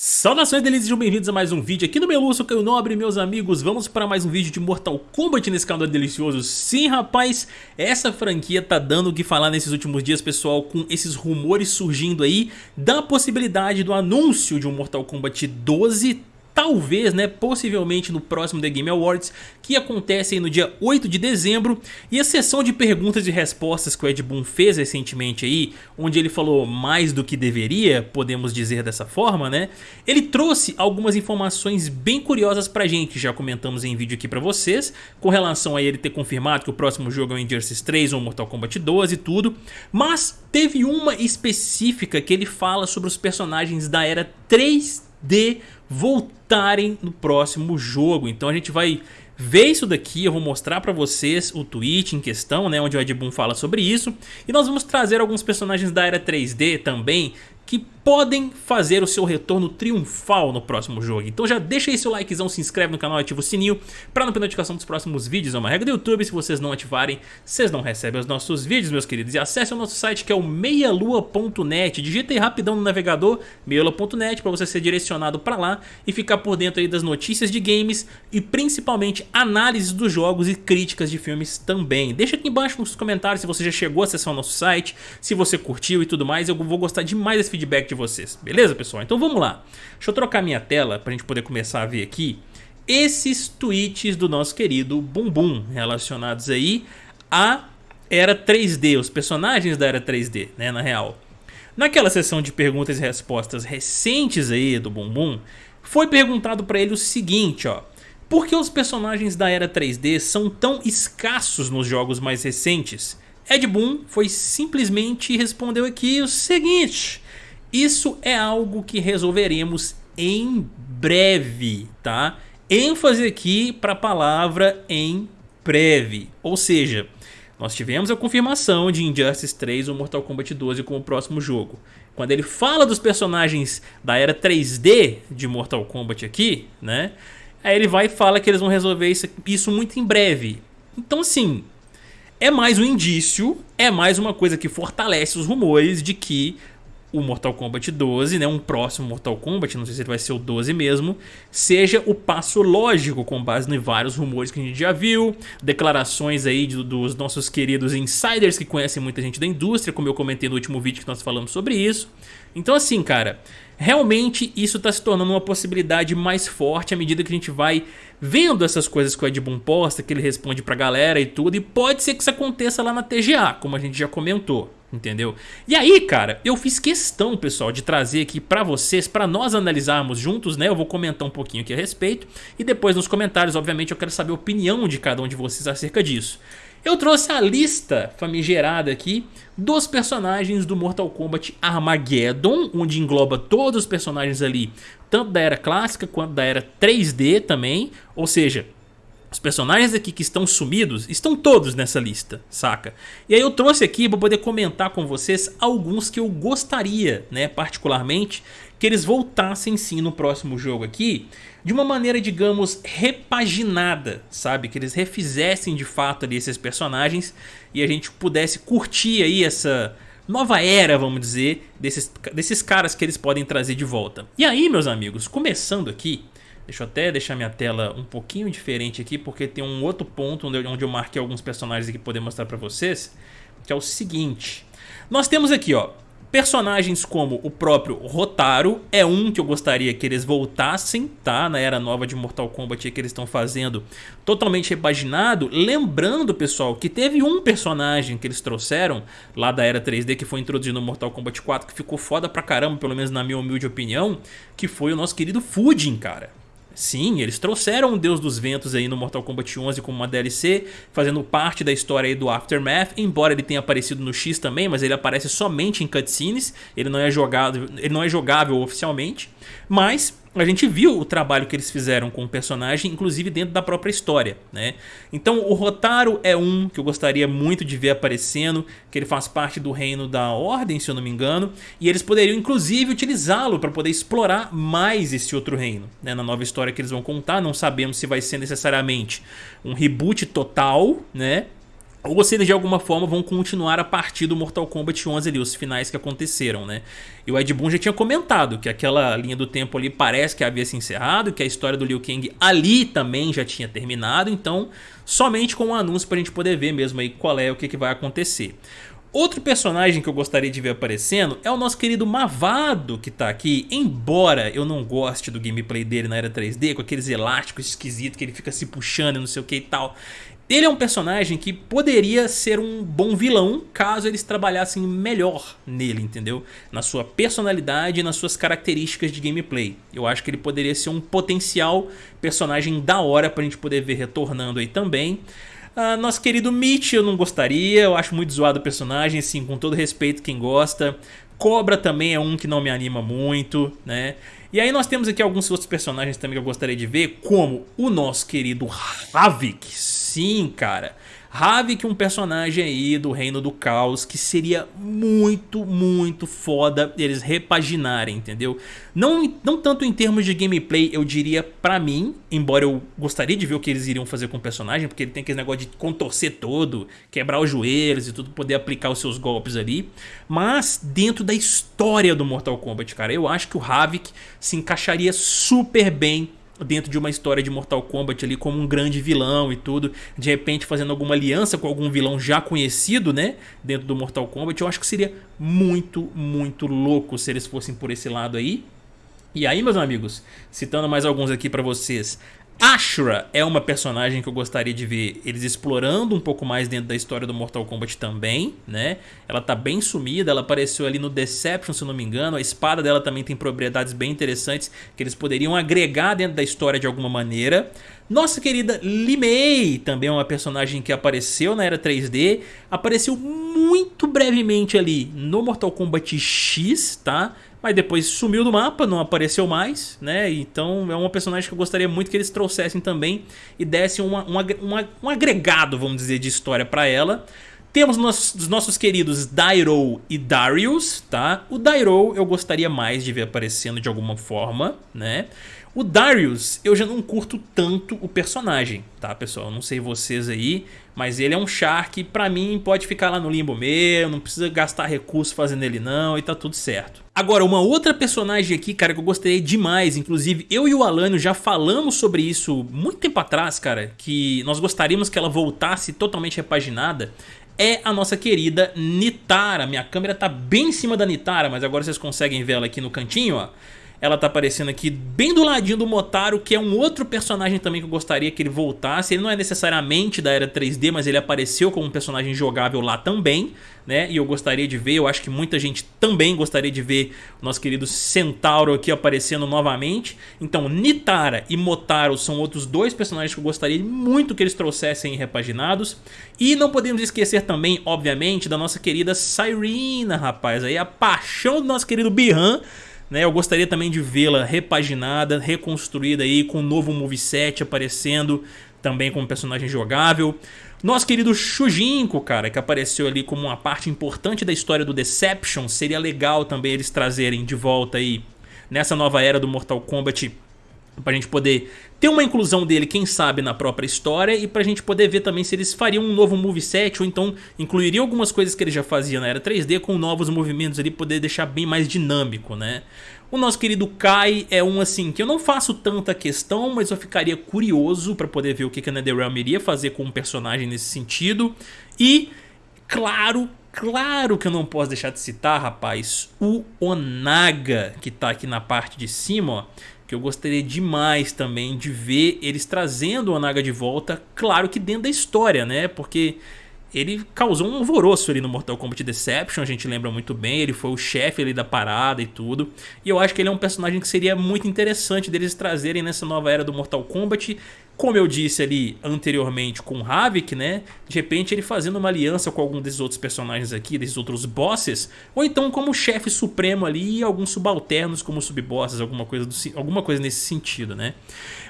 Saudações delícias, bem-vindos a mais um vídeo aqui no Meluço, Caio Nobre, meus amigos. Vamos para mais um vídeo de Mortal Kombat nesse canal delicioso. Sim, rapaz, essa franquia tá dando o que falar nesses últimos dias, pessoal Com esses rumores surgindo aí Da possibilidade do anúncio de um Mortal Kombat 12 talvez, né, possivelmente no próximo The Game Awards, que acontece no dia 8 de dezembro, e a sessão de perguntas e respostas que o Ed Boon fez recentemente aí, onde ele falou mais do que deveria, podemos dizer dessa forma, né, ele trouxe algumas informações bem curiosas pra gente, já comentamos em vídeo aqui pra vocês, com relação a ele ter confirmado que o próximo jogo é o Injustice 3 ou Mortal Kombat 12 e tudo, mas teve uma específica que ele fala sobre os personagens da era 3D voltarem no próximo jogo. Então a gente vai ver isso daqui, eu vou mostrar pra vocês o tweet em questão, né, onde o Ed Boon fala sobre isso. E nós vamos trazer alguns personagens da era 3D também, que podem fazer o seu retorno triunfal no próximo jogo. Então já deixa aí seu likezão, se inscreve no canal e ativa o sininho para não perder notificação dos próximos vídeos. É uma regra do YouTube, se vocês não ativarem, vocês não recebem os nossos vídeos, meus queridos. E acesse o nosso site que é o meialua.net. Digita aí rapidão no navegador, meialua.net, para você ser direcionado para lá e ficar por dentro aí das notícias de games e principalmente análises dos jogos e críticas de filmes também. Deixa aqui embaixo nos comentários se você já chegou a acessar o nosso site, se você curtiu e tudo mais. Eu vou gostar demais desse feedback de vocês. Beleza, pessoal? Então vamos lá. Deixa eu trocar minha tela para a gente poder começar a ver aqui esses tweets do nosso querido Bumbum relacionados aí à era 3D, os personagens da era 3D, né, na real. Naquela sessão de perguntas e respostas recentes aí do Bumbum, foi perguntado para ele o seguinte, ó. Por que os personagens da era 3D são tão escassos nos jogos mais recentes? Ed Boon foi simplesmente respondeu aqui o seguinte... Isso é algo que resolveremos em breve, tá? ênfase aqui para a palavra em breve, ou seja, nós tivemos a confirmação de Injustice 3 ou Mortal Kombat 12 como próximo jogo. Quando ele fala dos personagens da era 3D de Mortal Kombat aqui, né? Aí ele vai e fala que eles vão resolver isso, isso muito em breve. Então assim, é mais um indício, é mais uma coisa que fortalece os rumores de que o Mortal Kombat 12, né, um próximo Mortal Kombat, não sei se ele vai ser o 12 mesmo, seja o passo lógico com base em vários rumores que a gente já viu, declarações aí dos nossos queridos insiders que conhecem muita gente da indústria, como eu comentei no último vídeo que nós falamos sobre isso. Então assim, cara, realmente isso está se tornando uma possibilidade mais forte à medida que a gente vai vendo essas coisas que o Ed Boon posta, que ele responde pra galera e tudo, e pode ser que isso aconteça lá na TGA, como a gente já comentou entendeu? E aí, cara, eu fiz questão, pessoal, de trazer aqui pra vocês, pra nós analisarmos juntos, né? Eu vou comentar um pouquinho aqui a respeito e depois nos comentários, obviamente, eu quero saber a opinião de cada um de vocês acerca disso. Eu trouxe a lista famigerada aqui dos personagens do Mortal Kombat Armageddon, onde engloba todos os personagens ali, tanto da era clássica quanto da era 3D também, ou seja, os personagens aqui que estão sumidos estão todos nessa lista, saca? E aí eu trouxe aqui para poder comentar com vocês alguns que eu gostaria, né, particularmente, que eles voltassem sim no próximo jogo aqui, de uma maneira, digamos, repaginada, sabe? Que eles refizessem de fato ali esses personagens e a gente pudesse curtir aí essa nova era, vamos dizer, desses, desses caras que eles podem trazer de volta. E aí, meus amigos, começando aqui, Deixa eu até deixar minha tela um pouquinho diferente aqui, porque tem um outro ponto onde eu, marquei alguns personagens aqui para poder mostrar para vocês, que é o seguinte. Nós temos aqui, ó, personagens como o próprio Rotaro, é um que eu gostaria que eles voltassem, tá? Na era nova de Mortal Kombat que eles estão fazendo, totalmente repaginado. Lembrando, pessoal, que teve um personagem que eles trouxeram lá da era 3D, que foi introduzido no Mortal Kombat 4, que ficou foda pra caramba, pelo menos na minha humilde opinião, que foi o nosso querido Fujin, cara. Sim, eles trouxeram o Deus dos Ventos aí no Mortal Kombat 11 como uma DLC, fazendo parte da história aí do Aftermath, embora ele tenha aparecido no X também, mas ele aparece somente em cutscenes, ele não é jogado, ele não é jogável oficialmente, mas a gente viu o trabalho que eles fizeram com o personagem, inclusive dentro da própria história, né? Então o Rotaro é um que eu gostaria muito de ver aparecendo, que ele faz parte do reino da Ordem, se eu não me engano, e eles poderiam inclusive utilizá-lo para poder explorar mais esse outro reino, né? Na nova história que eles vão contar, não sabemos se vai ser necessariamente um reboot total, né? Ou se eles de alguma forma vão continuar a partir do Mortal Kombat 11 ali, os finais que aconteceram, né? E o Ed Boon já tinha comentado que aquela linha do tempo ali parece que havia se encerrado, que a história do Liu Kang ali também já tinha terminado, então somente com o um anúncio pra gente poder ver mesmo aí qual é o que, que vai acontecer. Outro personagem que eu gostaria de ver aparecendo é o nosso querido Mavado que tá aqui, embora eu não goste do gameplay dele na era 3D, com aqueles elásticos esquisitos que ele fica se puxando e não sei o que e tal. Ele é um personagem que poderia ser um bom vilão caso eles trabalhassem melhor nele, entendeu? Na sua personalidade e nas suas características de gameplay. Eu acho que ele poderia ser um potencial personagem da hora pra gente poder ver retornando aí também. Uh, nosso querido Mitch eu não gostaria, eu acho muito zoado o personagem, sim, com todo respeito quem gosta. Cobra também é um que não me anima muito, né? E aí nós temos aqui alguns outros personagens também que eu gostaria de ver, como o nosso querido Havik, sim, cara. Havik um personagem aí do Reino do Caos que seria muito, muito foda eles repaginarem, entendeu? Não, não tanto em termos de gameplay, eu diria pra mim, embora eu gostaria de ver o que eles iriam fazer com o personagem, porque ele tem aquele negócio de contorcer todo, quebrar os joelhos e tudo, poder aplicar os seus golpes ali, mas dentro da história do Mortal Kombat, cara, eu acho que o Havik se encaixaria super bem dentro de uma história de Mortal Kombat ali como um grande vilão e tudo, de repente fazendo alguma aliança com algum vilão já conhecido, né, dentro do Mortal Kombat, eu acho que seria muito, muito louco se eles fossem por esse lado aí. E aí, meus amigos, citando mais alguns aqui pra vocês, Ashra é uma personagem que eu gostaria de ver eles explorando um pouco mais dentro da história do Mortal Kombat também, né? Ela tá bem sumida, ela apareceu ali no Deception, se não me engano. A espada dela também tem propriedades bem interessantes que eles poderiam agregar dentro da história de alguma maneira. Nossa querida Limei também é uma personagem que apareceu na era 3D, apareceu muito brevemente ali no Mortal Kombat X, tá? Mas depois sumiu do mapa, não apareceu mais, né? Então é uma personagem que eu gostaria muito que eles trouxessem também e dessem uma, uma, uma, um agregado, vamos dizer, de história para ela. Temos os nossos queridos Dairo e Darius, tá? O Dairo eu gostaria mais de ver aparecendo de alguma forma, né? O Darius, eu já não curto tanto o personagem, tá pessoal? Eu não sei vocês aí, mas ele é um char que pra mim pode ficar lá no limbo mesmo, não precisa gastar recurso fazendo ele não e tá tudo certo. Agora, uma outra personagem aqui, cara, que eu gostei demais, inclusive eu e o Alânio já falamos sobre isso muito tempo atrás, cara, que nós gostaríamos que ela voltasse totalmente repaginada, é a nossa querida Nitara. Minha câmera tá bem em cima da Nitara, mas agora vocês conseguem ver ela aqui no cantinho, ó. Ela tá aparecendo aqui bem do ladinho do Motaro, que é um outro personagem também que eu gostaria que ele voltasse. Ele não é necessariamente da era 3D, mas ele apareceu como um personagem jogável lá também, né? E eu gostaria de ver, eu acho que muita gente também gostaria de ver o nosso querido Centauro aqui aparecendo novamente. Então, Nitara e Motaro são outros dois personagens que eu gostaria muito que eles trouxessem repaginados. E não podemos esquecer também, obviamente, da nossa querida Cyrena, rapaz. Aí a paixão do nosso querido Bihan né? Eu gostaria também de vê-la repaginada, reconstruída aí com um novo moveset aparecendo também como personagem jogável. Nosso querido Shujinko, cara, que apareceu ali como uma parte importante da história do Deception, seria legal também eles trazerem de volta aí nessa nova era do Mortal Kombat pra gente poder ter uma inclusão dele, quem sabe, na própria história e pra gente poder ver também se eles fariam um novo moveset ou então incluiriam algumas coisas que ele já fazia na era 3D com novos movimentos ali, poder deixar bem mais dinâmico, né? O nosso querido Kai é um assim que eu não faço tanta questão, mas eu ficaria curioso pra poder ver o que a NetherRealm iria fazer com um personagem nesse sentido. E, claro, claro que eu não posso deixar de citar, rapaz, o Onaga, que tá aqui na parte de cima, ó que eu gostaria demais também de ver eles trazendo o Onaga de volta, claro que dentro da história, né? Porque ele causou um alvoroço ali no Mortal Kombat Deception, a gente lembra muito bem, ele foi o chefe ali da parada e tudo. E eu acho que ele é um personagem que seria muito interessante deles trazerem nessa nova era do Mortal Kombat. Como eu disse ali anteriormente com o Havik, né? De repente ele fazendo uma aliança com algum desses outros personagens aqui, desses outros bosses. Ou então como chefe supremo ali e alguns subalternos como subbosses, alguma coisa, alguma coisa nesse sentido, né?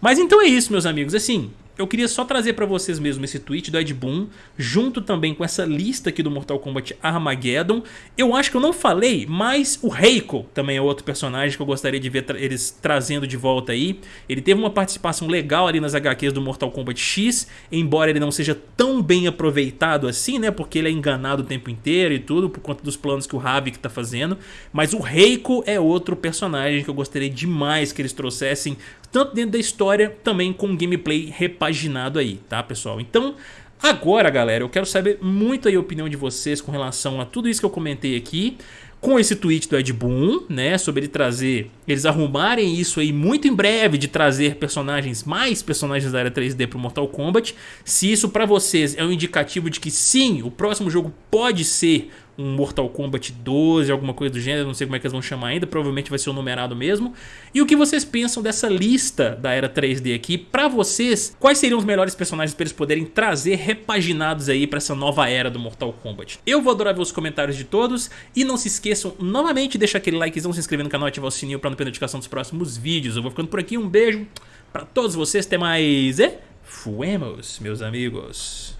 Mas então é isso, meus amigos. Assim, eu queria só trazer pra vocês mesmo esse tweet do Ed Boon, junto também com essa lista aqui do Mortal Kombat Armageddon. Eu acho que eu não falei, mas o Reiko também é outro personagem que eu gostaria de ver tra eles trazendo de volta aí. Ele teve uma participação legal ali nas HQs do Mortal Kombat X, embora ele não seja tão bem aproveitado assim, né? Porque ele é enganado o tempo inteiro e tudo, por conta dos planos que o Havik tá fazendo. Mas o Reiko é outro personagem que eu gostaria demais que eles trouxessem, tanto dentro da história, também com gameplay repaginado aí, tá pessoal? Então... Agora, galera, eu quero saber muito a opinião de vocês com relação a tudo isso que eu comentei aqui com esse tweet do Ed Boon, né, sobre ele trazer, eles arrumarem isso aí muito em breve de trazer personagens, mais personagens da área 3D pro Mortal Kombat, se isso pra vocês é um indicativo de que sim, o próximo jogo pode ser um Mortal Kombat 12, alguma coisa do gênero, não sei como é que eles vão chamar ainda, provavelmente vai ser o numerado mesmo. E o que vocês pensam dessa lista da era 3D aqui, pra vocês, quais seriam os melhores personagens pra eles poderem trazer repaginados aí pra essa nova era do Mortal Kombat? Eu vou adorar ver os comentários de todos, e não se esqueçam novamente de deixar aquele likezão, se inscrever no canal e ativar o sininho pra não perder notificação dos próximos vídeos. Eu vou ficando por aqui, um beijo pra todos vocês, até mais e fuemos, meus amigos.